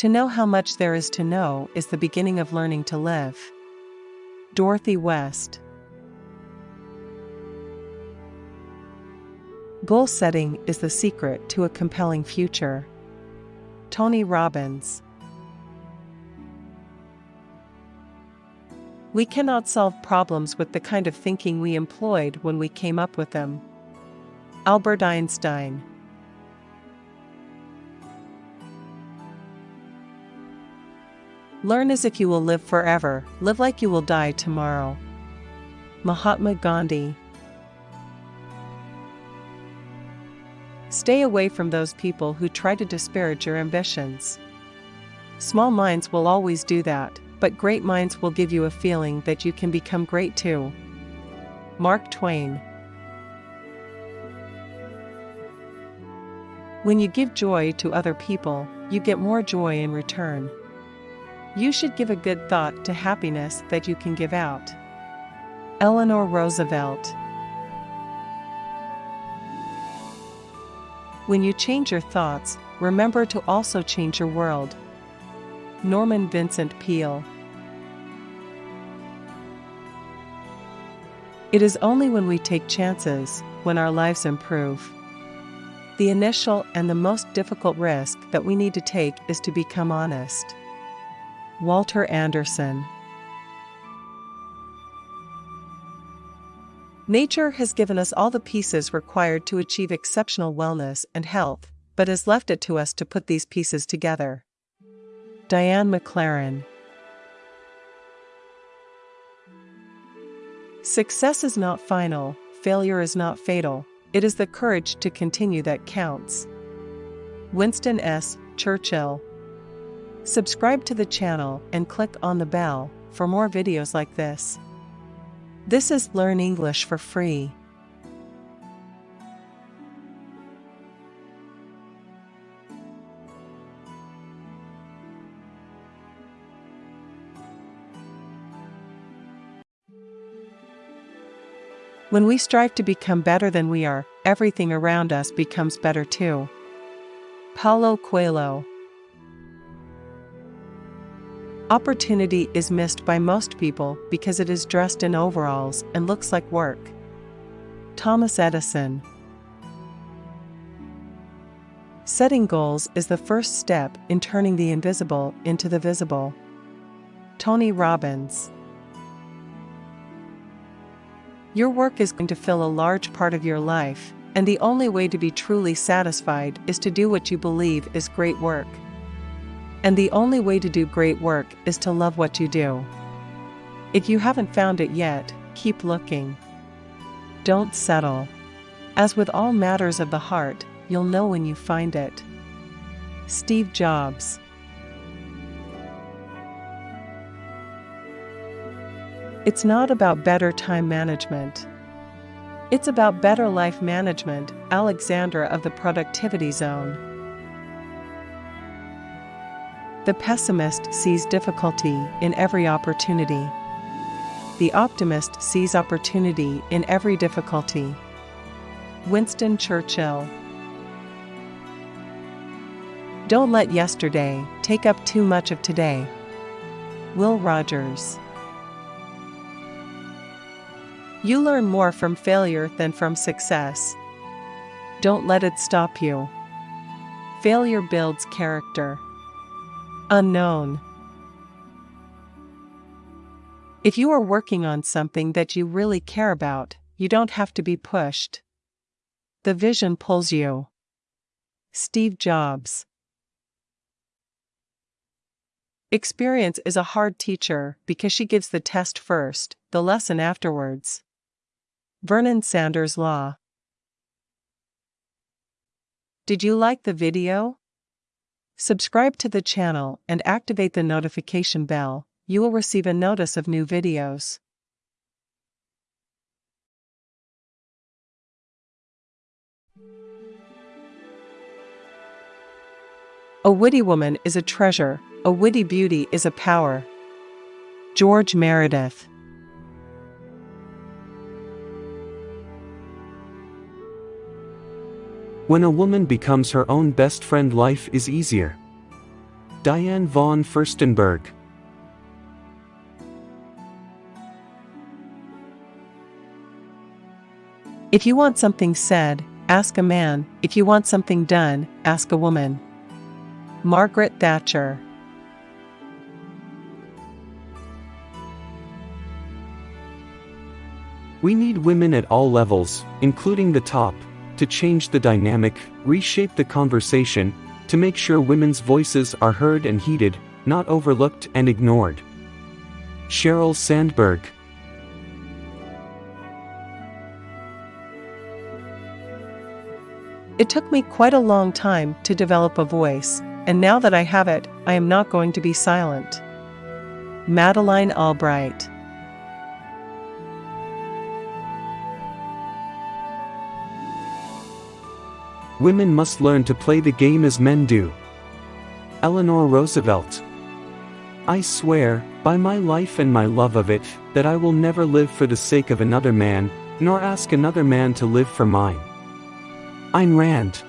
To know how much there is to know is the beginning of learning to live. Dorothy West. Goal setting is the secret to a compelling future. Tony Robbins. We cannot solve problems with the kind of thinking we employed when we came up with them. Albert Einstein. Learn as if you will live forever, live like you will die tomorrow. Mahatma Gandhi. Stay away from those people who try to disparage your ambitions. Small minds will always do that, but great minds will give you a feeling that you can become great too. Mark Twain. When you give joy to other people, you get more joy in return. You should give a good thought to happiness that you can give out. Eleanor Roosevelt. When you change your thoughts, remember to also change your world. Norman Vincent Peale. It is only when we take chances, when our lives improve. The initial and the most difficult risk that we need to take is to become honest. Walter Anderson Nature has given us all the pieces required to achieve exceptional wellness and health, but has left it to us to put these pieces together. Diane McLaren Success is not final, failure is not fatal, it is the courage to continue that counts. Winston S. Churchill Subscribe to the channel and click on the bell for more videos like this. This is Learn English for free. When we strive to become better than we are, everything around us becomes better too. Paulo Coelho Opportunity is missed by most people because it is dressed in overalls and looks like work. Thomas Edison Setting goals is the first step in turning the invisible into the visible. Tony Robbins Your work is going to fill a large part of your life, and the only way to be truly satisfied is to do what you believe is great work. And the only way to do great work is to love what you do. If you haven't found it yet, keep looking. Don't settle. As with all matters of the heart, you'll know when you find it. Steve Jobs It's not about better time management. It's about better life management, Alexandra of the Productivity Zone. The pessimist sees difficulty in every opportunity. The optimist sees opportunity in every difficulty. Winston Churchill Don't let yesterday take up too much of today. Will Rogers You learn more from failure than from success. Don't let it stop you. Failure builds character. Unknown. If you are working on something that you really care about, you don't have to be pushed. The vision pulls you. Steve Jobs. Experience is a hard teacher because she gives the test first, the lesson afterwards. Vernon Sanders Law. Did you like the video? Subscribe to the channel and activate the notification bell. You will receive a notice of new videos. A witty woman is a treasure, a witty beauty is a power. George Meredith When a woman becomes her own best friend life is easier. Diane von Furstenberg. If you want something said, ask a man. If you want something done, ask a woman. Margaret Thatcher. We need women at all levels, including the top, to change the dynamic, reshape the conversation, to make sure women's voices are heard and heeded, not overlooked and ignored. Sheryl Sandberg It took me quite a long time to develop a voice, and now that I have it, I am not going to be silent. Madeleine Albright Women must learn to play the game as men do. Eleanor Roosevelt. I swear, by my life and my love of it, that I will never live for the sake of another man, nor ask another man to live for mine. Ayn Rand.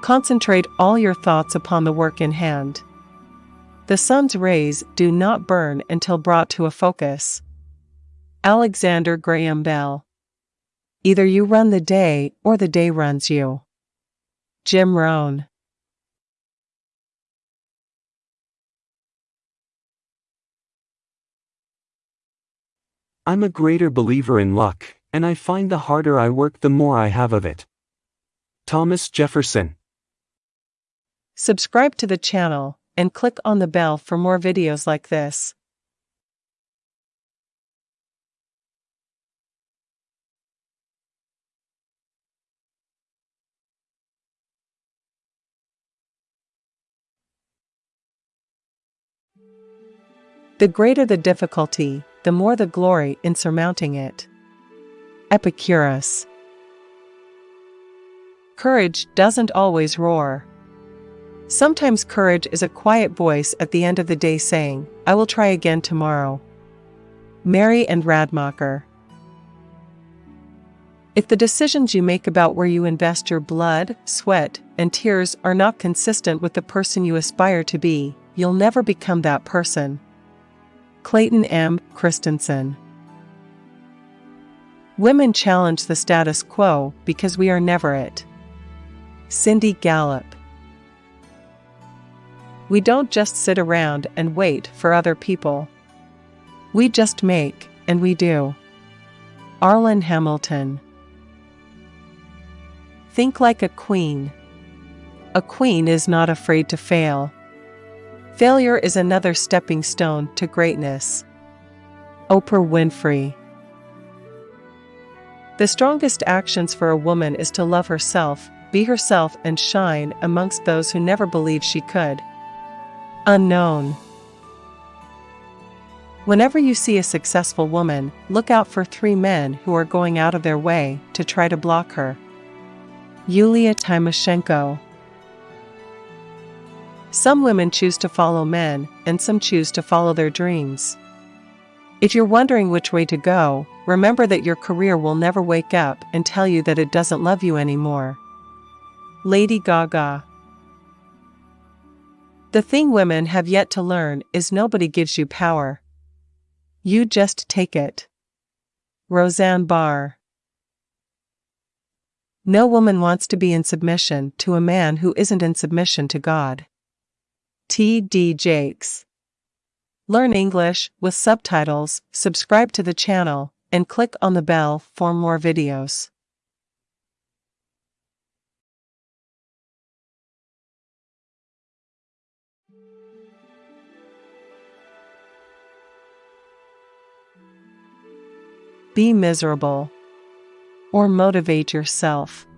Concentrate all your thoughts upon the work in hand. The sun's rays do not burn until brought to a focus. Alexander Graham Bell. Either you run the day or the day runs you. Jim Rohn. I'm a greater believer in luck, and I find the harder I work the more I have of it. Thomas Jefferson. Subscribe to the channel and click on the bell for more videos like this. The greater the difficulty, the more the glory in surmounting it. Epicurus Courage doesn't always roar. Sometimes courage is a quiet voice at the end of the day saying, I will try again tomorrow. Mary Anne Radmacher. If the decisions you make about where you invest your blood, sweat, and tears are not consistent with the person you aspire to be, you'll never become that person. Clayton M. Christensen. Women challenge the status quo because we are never it. Cindy Gallop. We don't just sit around and wait for other people. We just make, and we do. Arlan Hamilton. Think like a queen. A queen is not afraid to fail. Failure is another stepping stone to greatness. Oprah Winfrey. The strongest actions for a woman is to love herself, be herself, and shine amongst those who never believed she could. Unknown. Whenever you see a successful woman, look out for three men who are going out of their way to try to block her. Yulia Tymoshenko. Some women choose to follow men, and some choose to follow their dreams. If you're wondering which way to go, remember that your career will never wake up and tell you that it doesn't love you anymore. Lady Gaga the thing women have yet to learn is nobody gives you power. You just take it. Roseanne Barr. No woman wants to be in submission to a man who isn't in submission to God. T. D. Jakes. Learn English with subtitles, subscribe to the channel, and click on the bell for more videos. Be miserable. Or motivate yourself.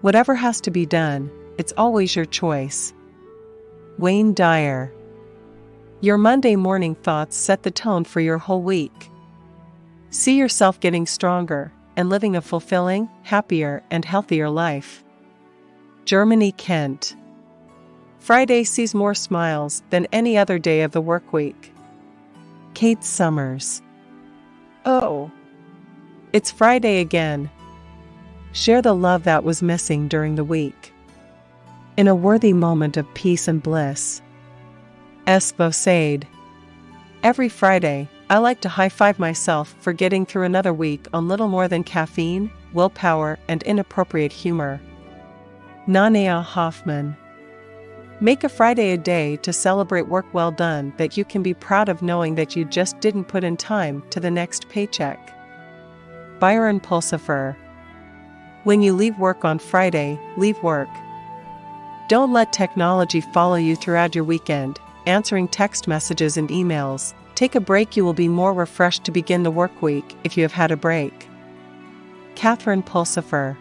Whatever has to be done, it's always your choice. Wayne Dyer. Your Monday morning thoughts set the tone for your whole week. See yourself getting stronger and living a fulfilling, happier, and healthier life. Germany Kent. Friday sees more smiles than any other day of the work week. Kate Summers. Oh. It's Friday again. Share the love that was missing during the week. In a worthy moment of peace and bliss. Espo said. Every Friday, I like to high five myself for getting through another week on little more than caffeine, willpower, and inappropriate humor. Nanea Hoffman. Make a Friday a day to celebrate work well done that you can be proud of knowing that you just didn't put in time to the next paycheck. Byron Pulsifer. When you leave work on Friday, leave work. Don't let technology follow you throughout your weekend, answering text messages and emails. Take a break, you will be more refreshed to begin the work week if you have had a break. Catherine Pulsifer.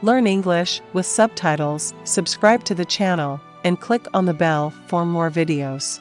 Learn English with subtitles, subscribe to the channel, and click on the bell for more videos.